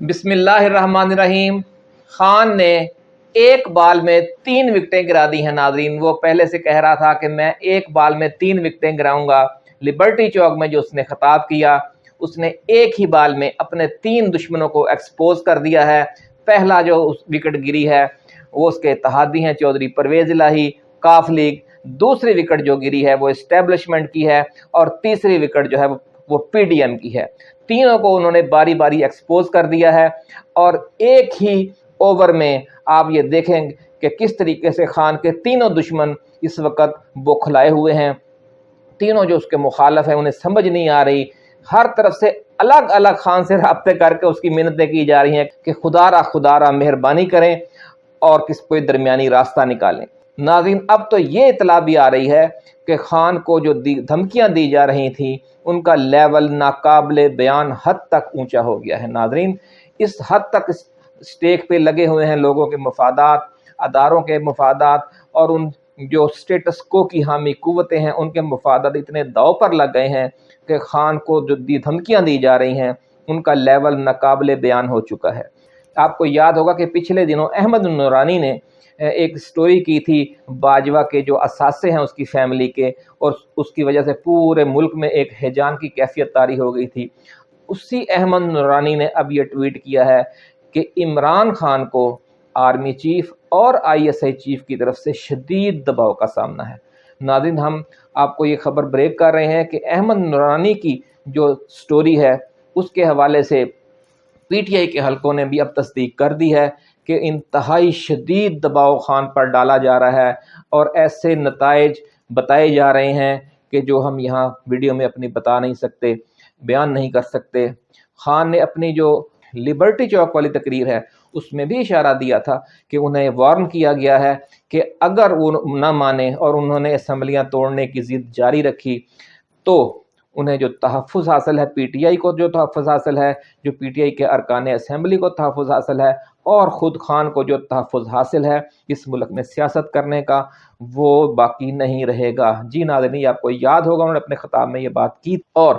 بسم اللہ الرحمن الرحیم۔ خان نے ایک بال میں تین وکٹیں گرا دی ہیں، ناظرین۔ وہ پہلے سے کہہ رہا تھا کہ میں ایک بال میں تین وکٹیں گراؤں گا لبرٹی چوک میں جو اس نے خطاب کیا، اس نے ایک ہی بال میں اپنے تین دشمنوں کو ایکسپوز کر دیا ہے۔ پہلا جو اس وکٹ گری ہے، وہ اس کے اتحادی ہیں، چودھری پرویز الہی، کاف لیگ۔ دوسری وکٹ جو گری ہے، وہ اسٹیبلشمنٹ کی ہے۔ اور تیسری وکٹ جو ہے، وہ وہ پی ڈی ایم کی ہے۔ تینوں کو انہوں نے باری باری ایکسپوز کر دیا ہے اور ایک ہی اوور میں آپ یہ دیکھیں کہ کس طریقے سے خان کے تینوں دشمن اس وقت بوکھلائے ہوئے ہیں۔ تینوں جو اس کے مخالف ہیں، انہیں سمجھ نہیں آ رہی۔ ہر طرف سے الگ الگ خان سے رابطے کر کے اس کی محنتیں کی جا رہی ہیں کہ خدا را خدا را مہربانی کریں اور کس کوئی درمیانی راستہ نکالیں۔ ناظرین، اب تو یہ اطلاع بھی آ رہی ہے کہ خان کو جو دھمکیاں دی جا رہی تھیں، ان کا لیول ناقابل بیان حد تک اونچا ہو گیا ہے۔ ناظرین، اس حد تک اسٹیک پہ لگے ہوئے ہیں لوگوں کے مفادات، اداروں کے مفادات اور ان جو اسٹیٹس کو کی حامی قوتیں ہیں، ان کے مفادات اتنے داؤ پر لگ گئے ہیں کہ خان کو جو دی دھمکیاں دی جا رہی ہیں، ان کا لیول ناقابل بیان ہو چکا ہے۔ آپ کو یاد ہوگا کہ پچھلے دنوں احمد نورانی نے ایک سٹوری کی تھی باجوہ کے جو اثاثے ہیں اس کی فیملی کے، اور اس کی وجہ سے پورے ملک میں ایک حیجان کی کیفیت تاری ہو گئی تھی۔ اسی احمد نورانی نے اب یہ ٹویٹ کیا ہے کہ عمران خان کو آرمی چیف اور آئی ایس آئی چیف کی طرف سے شدید دباؤ کا سامنا ہے۔ ناظرین، ہم آپ کو یہ خبر بریک کر رہے ہیں کہ احمد نورانی کی جو سٹوری ہے، اس کے حوالے سے پی ٹی آئی کے حلقوں نے بھی اب تصدیق کر دی ہے کہ انتہائی شدید دباؤ خان پر ڈالا جا رہا ہے اور ایسے نتائج بتائے جا رہے ہیں کہ جو ہم یہاں ویڈیو میں اپنی بتا نہیں سکتے، بیان نہیں کر سکتے۔ خان نے اپنی جو لبرٹی چوک والی تقریر ہے، اس میں بھی اشارہ دیا تھا کہ انہیں وارن کیا گیا ہے کہ اگر وہ نہ مانے اور انہوں نے اسمبلیاں توڑنے کی ضد جاری رکھی تو انہیں جو تحفظ حاصل ہے پی ٹی آئی کو جو تحفظ حاصل ہے، جو پی ٹی آئی کے ارکان اسمبلی کو تحفظ حاصل ہے، اور خود خان کو جو تحفظ حاصل ہے اس ملک میں سیاست کرنے کا، وہ باقی نہیں رہے گا۔ جی ناظرین، آپ کو یاد ہوگا، انہوں نے اپنے خطاب میں یہ بات کی۔ اور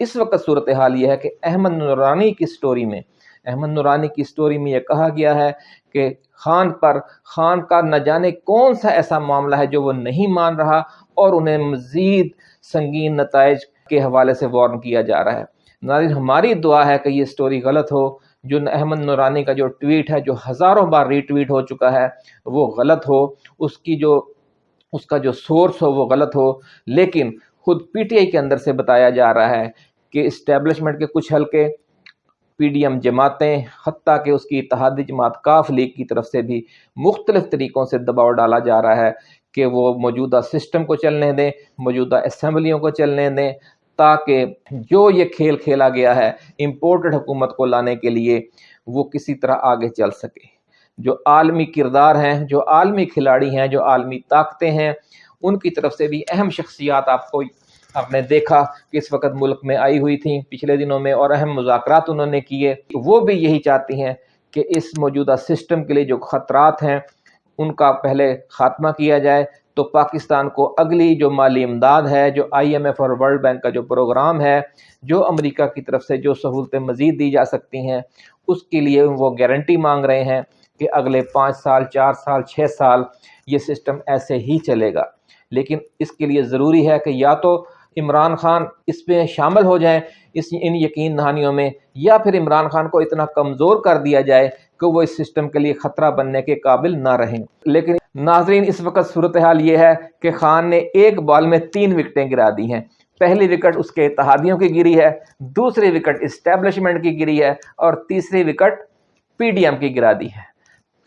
اس وقت صورتحال یہ ہے کہ احمد نورانی کی سٹوری میں، احمد نورانی کی سٹوری میں یہ کہا گیا ہے کہ خان پر، خان کا نہ جانے کون سا ایسا معاملہ ہے جو وہ نہیں مان رہا، اور انہیں مزید سنگین نتائج کے حوالے سے وارن کیا جا رہا ہے۔ ناظرین، ہماری دعا ہے کہ یہ سٹوری غلط ہو۔ جو احمد نورانی کا جو ٹویٹ ہے، جو ہزاروں بار ری ٹویٹ ہو چکا ہے، وہ غلط ہو۔ اس کی جو، اس کا جو سورس ہو، وہ غلط ہو۔ لیکن خود پی ٹی آئی کے اندر سے بتایا جا رہا ہے کہ اسٹیبلشمنٹ کے کچھ حلقے پی ڈی ایم جماعتیں، حتیٰ کہ اس کی اتحادی جماعت کاف لیگ کی طرف سے بھی مختلف طریقوں سے دباؤ ڈالا جا رہا ہے کہ وہ موجودہ سسٹم کو چلنے دیں، موجودہ اسمبلیوں کو چلنے دیں۔ تاکہ جو یہ کھیل کھیلا گیا ہے امپورٹڈ حکومت کو لانے کے لیے وہ کسی طرح آگے چل سکے۔ جو عالمی کردار ہیں، جو عالمی کھلاڑی ہیں، جو عالمی طاقتیں ہیں، ان کی طرف سے بھی اہم شخصیات آپ کو آپ نے دیکھا کہ اس وقت ملک میں آئی ہوئی تھیں، پچھلے دنوں میں اور اہم مذاکرات انہوں نے کیے۔ وہ بھی یہی چاہتی ہیں کہ اس موجودہ سسٹم کے لیے جو خطرات ہیں، ان کا پہلے خاتمہ کیا جائے۔ تو پاکستان کو اگلی جو مالی امداد ہے، جو آئی ایم ایف اور ورلڈ بینک کا جو پروگرام ہے، جو امریکہ کی طرف سے جو سہولتیں مزید دی جا سکتی ہیں، اس کے لیے وہ گارنٹی مانگ رہے ہیں کہ اگلے پانچ سال، چار سال، چھ سال یہ سسٹم ایسے ہی چلے گا۔ لیکن اس کے لیے ضروری ہے کہ یا تو عمران خان اس میں شامل ہو جائیں، اس ان یقین دہانیوں میں، یا پھر عمران خان کو اتنا کمزور کر دیا جائے کہ وہ اس سسٹم کے لیے خطرہ بننے کے قابل نہ رہیں۔ لیکن ناظرین، اس وقت صورتحال یہ ہے کہ خان نے ایک بال میں تین وکٹیں گرا دی ہیں۔ پہلی وکٹ اس کے اتحادیوں کی گری ہے، دوسری وکٹ اسٹیبلشمنٹ کی گری ہے اور تیسری وکٹ پی ڈی ایم کی گرا دی ہے۔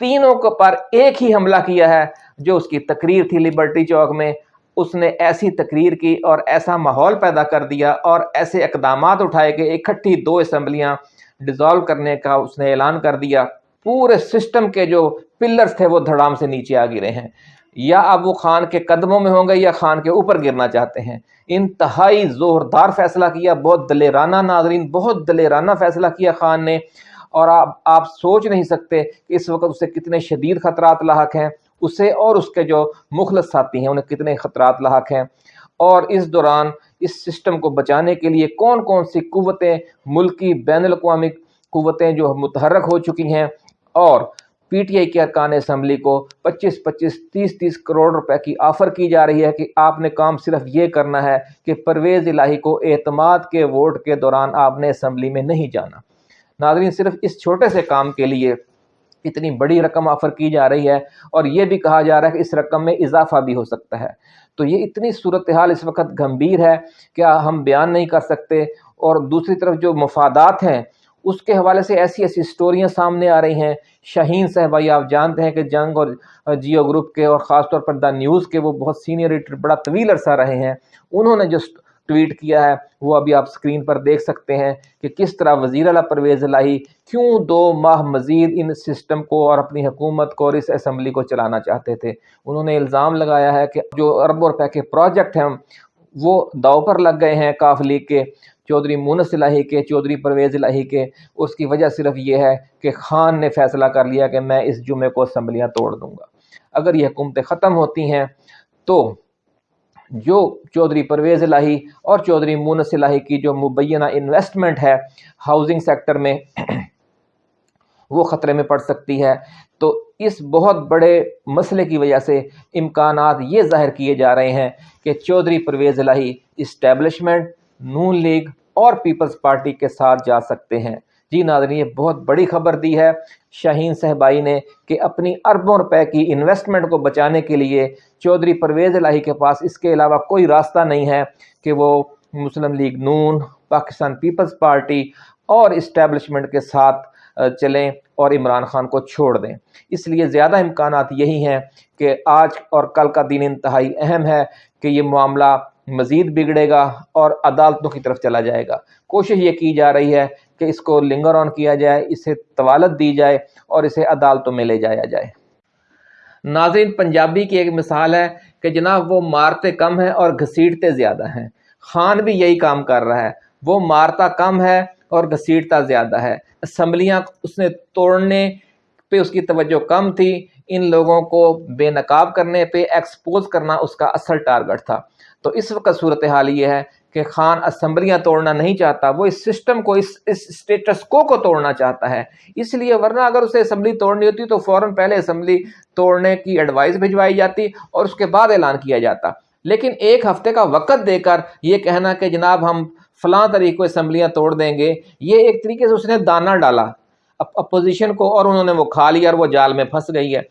تینوں کو پر ایک ہی حملہ کیا ہے، جو اس کی تقریر تھی لبرٹی چوک میں۔ اس نے ایسی تقریر کی اور ایسا ماحول پیدا کر دیا اور ایسے اقدامات اٹھائے کہ اکٹھی دو اسمبلیاں ڈیزالو کرنے کا اس نے اعلان کر دیا۔ پورے سسٹم کے جو پلرز تھے وہ دھڑام سے نیچے آ گرے ہیں۔ یا اب وہ خان کے قدموں میں ہوں گے یا خان کے اوپر گرنا چاہتے ہیں۔ انتہائی زوردار فیصلہ کیا، بہت دلیرانہ ناظرین، بہت دلیرانہ فیصلہ کیا خان نے۔ اور آپ آپ سوچ نہیں سکتے کہ اس وقت اسے کتنے شدید خطرات لاحق ہیں۔ اسے اور اس کے جو مخلص ساتھی ہیں، انہیں کتنے خطرات لاحق ہیں۔ اور اس دوران اس سسٹم کو بچانے کے لیے کون کون سی قوتیں ملکی بین الاقوامی قوتیں جو متحرک ہو چکی ہیں اور پی ٹی آئی کے ارکان اسمبلی کو پچیس پچیس تیس تیس کروڑ روپے کی آفر کی جا رہی ہے کہ آپ نے کام صرف یہ کرنا ہے کہ پرویز الہی کو اعتماد کے ووٹ کے دوران آپ نے اسمبلی میں نہیں جانا۔ ناظرین، صرف اس چھوٹے سے کام کے لیے اتنی بڑی رقم آفر کی جا رہی ہے اور یہ بھی کہا جا رہا ہے کہ اس رقم میں اضافہ بھی ہو سکتا ہے۔ تو یہ اتنی صورتحال اس وقت گھمبیر ہے کہ ہم بیان نہیں کر سکتے اور دوسری طرف جو مفادات ہیں اس کے حوالے سے ایسی ایسی سٹوریاں سامنے آ رہی ہیں۔ شہین صاحب آپ جانتے ہیں کہ جنگ اور جیو گروپ کے اور خاص طور پر دا نیوز کے وہ بہت سینئر ایڈیٹر بڑا طویل عرصہ رہے ہیں۔ انہوں نے جو ٹویٹ کیا ہے، وہ ابھی آپ سکرین پر دیکھ سکتے ہیں کہ کس طرح وزیر اعلیٰ پرویز الہی کیوں دو ماہ مزید ان سسٹم کو اور اپنی حکومت کو اور اس اسمبلی کو چلانا چاہتے تھے۔ انہوں نے الزام لگایا ہے کہ جو اربوں روپے کے پروجیکٹ ہیں، وہ داؤ پر لگ گئے ہیں کاف لیگ کے۔ چودھری مونس الہی کے، چودھری پرویز الہی کے۔ اس کی وجہ صرف یہ ہے کہ خان نے فیصلہ کر لیا کہ میں اس جمعے کو اسمبلیاں توڑ دوں گا۔ اگر یہ حکومتیں ختم ہوتی ہیں تو جو چودھری پرویز الہی اور چودھری مونس الہی کی جو مبینہ انویسٹمنٹ ہے ہاؤزنگ سیکٹر میں، وہ خطرے میں پڑ سکتی ہے۔ تو اس بہت بڑے مسئلے کی وجہ سے امکانات یہ ظاہر کیے جا رہے ہیں کہ چودھری پرویز الہی اسٹیبلشمنٹ نون لیگ اور پیپلز پارٹی کے ساتھ جا سکتے ہیں۔ جی ناظرین، یہ بہت بڑی خبر دی ہے۔ شاہین صاحبائی نے کہ اپنی اربوں روپے کی انویسٹمنٹ کو بچانے کے لیے چودھری پرویز الہی کے پاس اس کے علاوہ کوئی راستہ نہیں ہے کہ وہ Muslim League Noon, Pakistan Peoples Party اور اسٹیبلشمنٹ کے ساتھ چلیں اور عمران خان کو چھوڑ دیں۔ اس لیے زیادہ امکانات یہی ہیں کہ آج اور کل کا دن انتہائی اہم ہے کہ یہ معاملہ مزید بگڑے گا اور عدالتوں کی طرف چلا جائے گا۔ کوشش یہ کی جا رہی ہے کہ اس کو لنگر آن کیا جائے، اسے طوالت دی جائے اور اسے عدالتوں میں لے جایا جائے۔ ناظرین، پنجابی کی ایک مثال ہے کہ جناب وہ مارتے کم ہیں اور گھسیٹتے زیادہ ہیں۔ خان بھی یہی کام کر رہا ہے۔ وہ مارتا کم ہے اور گھسیٹتا زیادہ ہے۔ اسمبلیاں اس نے توڑنے پہ اس کی توجہ کم تھی۔ ان لوگوں کو بے نقاب کرنے پہ ایکسپوز کرنا اس کا اصل ٹارگٹ تھا۔ تو اس وقت صورتحال یہ ہے کہ خان اسمبلیاں توڑنا نہیں چاہتا، وہ اس سسٹم کو، اس اس اسٹیٹس کو کو توڑنا چاہتا ہے۔ اس لیے ورنہ اگر اسے اسمبلی توڑنی ہوتی تو فوراً پہلے اسمبلی توڑنے کی ایڈوائس بھجوائی جاتی اور اس کے بعد اعلان کیا جاتا۔ لیکن ایک ہفتے کا وقت دے کر یہ کہنا کہ جناب ہم فلاں طریقے اسمبلیاں توڑ دیں گے، یہ ایک طریقے سے اس نے دانہ ڈالا۔ اپوزیشن کو اور انہوں نے وہ کھا لیا اور وہ جال میں پھنس گئی ہے۔